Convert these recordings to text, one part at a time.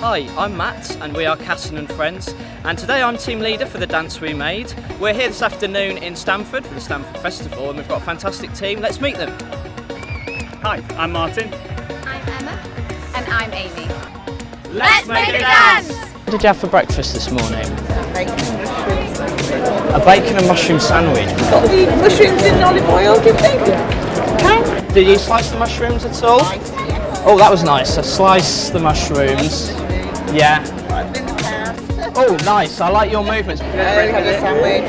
Hi, I'm Matt and we are Casson and Friends and today I'm team leader for the dance we made. We're here this afternoon in Stamford for the Stamford Festival and we've got a fantastic team. Let's meet them. Hi, I'm Martin. I'm Emma. And I'm Amy. Let's, make a dance! What did you have for breakfast this morning? A bacon and mushroom sandwich. Got the mushrooms in olive oil, do you think? Did you slice the mushrooms at all? Oh, that was nice. So slice the mushrooms. Yeah. Oh, nice. I like your movements. Sandwich.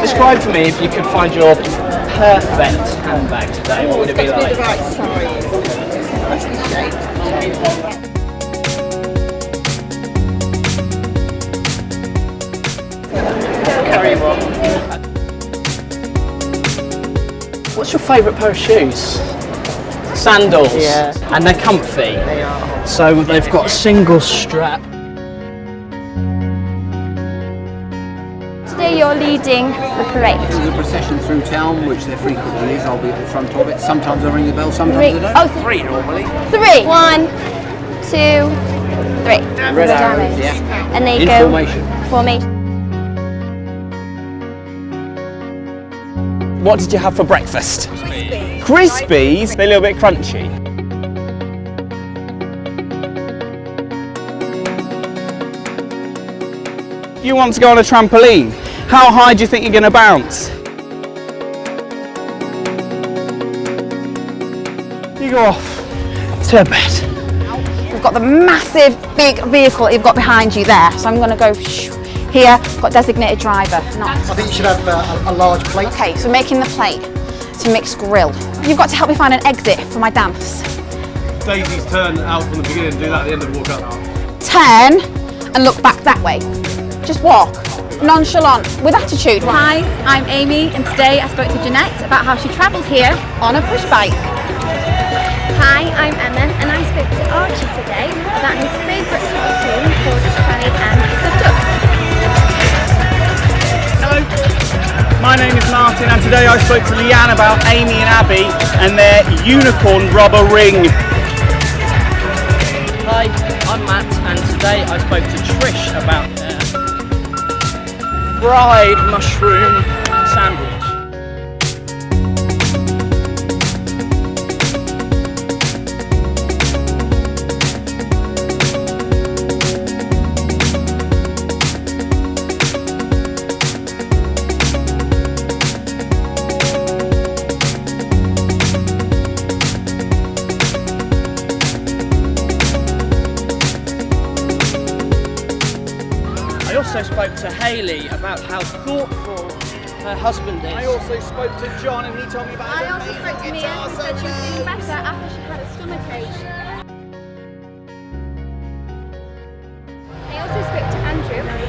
Describe for me if you could find your perfect handbag today. What would it be be the like? right size. Carry on. What's your favourite pair of shoes? Sandals. Yeah. And they're comfy. They are. So they've got a single strap. Today you're leading the parade. There's a procession through town, which there frequently is. I'll be at the front of it. Sometimes I ring the bell, sometimes Three. I don't. Oh, three normally. Three. One, two, three. Red arrows, yeah. And they In go formation. formation. What did you have for breakfast? Crispies. They're a little bit crunchy. You want to go on a trampoline? How high do you think you're going to bounce? You go off to a bed. We've got the massive big vehicle you've got behind you there. So I'm going to go here, got designated driver. Not. I think you should have uh, a, a large plate. Okay, so making the plate to mix grill. You've got to help me find an exit for my dance. Daisy's turn out from the beginning, do that at the end of the walk up. Turn and look back that way. Just walk. Nonchalant, with attitude. Hi, I'm Amy and today I spoke to Jeanette about how she travelled here On a push bike. Hi, I'm Emma and I spoke to Archie today about his favourite cartoon called Sally and Martin and today I spoke to Leanne about Amy and Abby and their unicorn rubber ring. Hi, I'm Matt and today I spoke to Trish about their fried mushroom sandwich. Also spoke to Hayley about how thoughtful her husband is. I also spoke to John and he told me about I also spoke to Mia who said she was feeling better after she had a stomach ache. I also spoke to Andrew in town